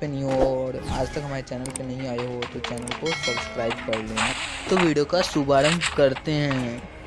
पे नहीं हो और आज तक हमारे चैनल पे नहीं आए हो तो चैनल को सब्सक्राइब कर लेना। तो वीडियो का शुभारंभ करते हैं।